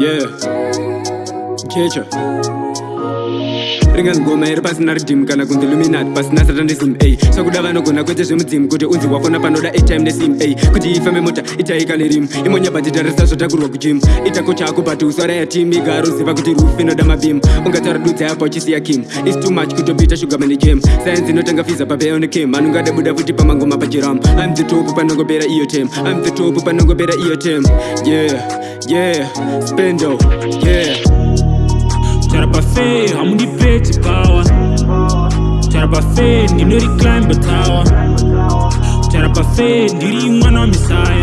yeah. Kecha ringani ngoma iri pasina ridhimu kana kunzi luminati pasina satanism a swakuda vanogona kwete zvemudzimu kuti unzi wafona panoda atime nesim a kuti ifambe mota itaika nerimu imonyabhatitarisa zvotakurwa kujimu itako chako but uswara yatim igaroziva kuti rufu inoda mabhimu ungatara dudza yapa uchisiya kim. Is too much kutobita shugamani jem sayenzi inotanga fiza papeonikim anongada buda futi pamangoma pajiram im the top panongopera iyo tem. Im the top panongopera iyo tem. Yeah yeah, spendo, yeah. Charabafé, I'm on Tarabafei, hamundipeti power. Climb the tower. Tarabafei, ndiri mwana wamisaya